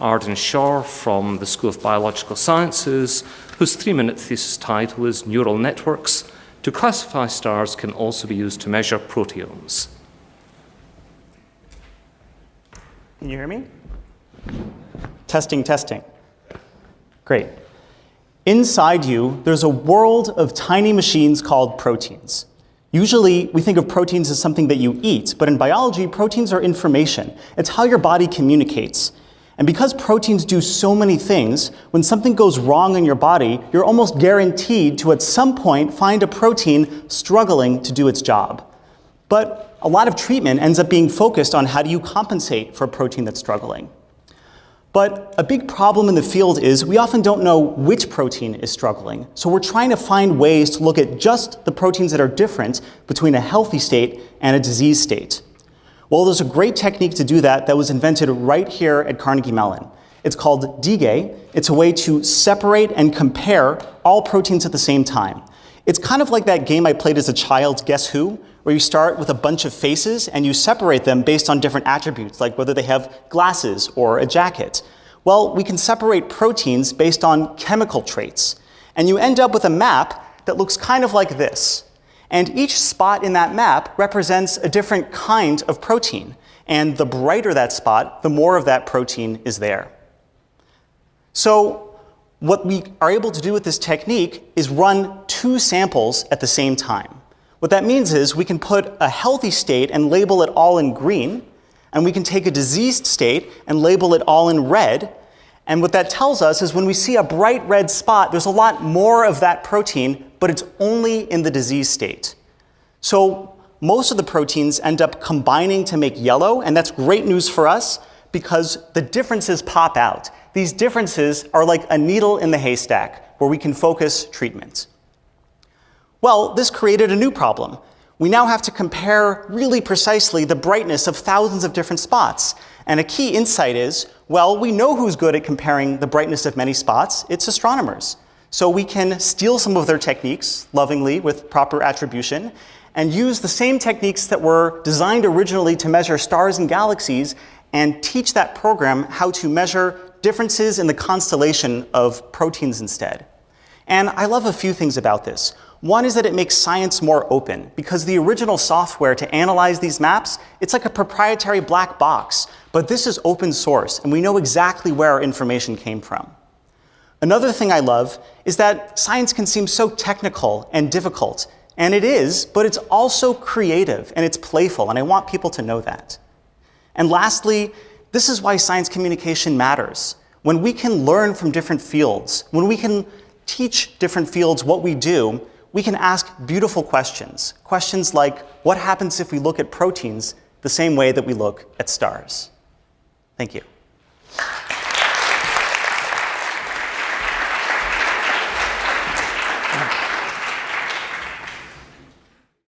Arden Shaw from the School of Biological Sciences, whose three-minute thesis title is Neural Networks to classify stars can also be used to measure proteomes. Can you hear me? Testing, testing. Great. Inside you, there's a world of tiny machines called proteins. Usually, we think of proteins as something that you eat, but in biology, proteins are information. It's how your body communicates. And because proteins do so many things, when something goes wrong in your body, you're almost guaranteed to at some point find a protein struggling to do its job. But a lot of treatment ends up being focused on how do you compensate for a protein that's struggling. But a big problem in the field is we often don't know which protein is struggling. So we're trying to find ways to look at just the proteins that are different between a healthy state and a disease state. Well, there's a great technique to do that that was invented right here at Carnegie Mellon. It's called DIGE. It's a way to separate and compare all proteins at the same time. It's kind of like that game I played as a child, Guess Who, where you start with a bunch of faces and you separate them based on different attributes, like whether they have glasses or a jacket. Well, we can separate proteins based on chemical traits. And you end up with a map that looks kind of like this. And each spot in that map represents a different kind of protein. And the brighter that spot, the more of that protein is there. So what we are able to do with this technique is run two samples at the same time. What that means is we can put a healthy state and label it all in green, and we can take a diseased state and label it all in red. And what that tells us is when we see a bright red spot, there's a lot more of that protein but it's only in the disease state. So most of the proteins end up combining to make yellow, and that's great news for us because the differences pop out. These differences are like a needle in the haystack where we can focus treatment. Well, this created a new problem. We now have to compare really precisely the brightness of thousands of different spots. And a key insight is, well, we know who's good at comparing the brightness of many spots. It's astronomers. So we can steal some of their techniques, lovingly, with proper attribution, and use the same techniques that were designed originally to measure stars and galaxies and teach that program how to measure differences in the constellation of proteins instead. And I love a few things about this. One is that it makes science more open because the original software to analyze these maps, it's like a proprietary black box, but this is open source and we know exactly where our information came from. Another thing I love is that science can seem so technical and difficult, and it is, but it's also creative and it's playful, and I want people to know that. And lastly, this is why science communication matters. When we can learn from different fields, when we can teach different fields what we do, we can ask beautiful questions. Questions like, what happens if we look at proteins the same way that we look at stars? Thank you.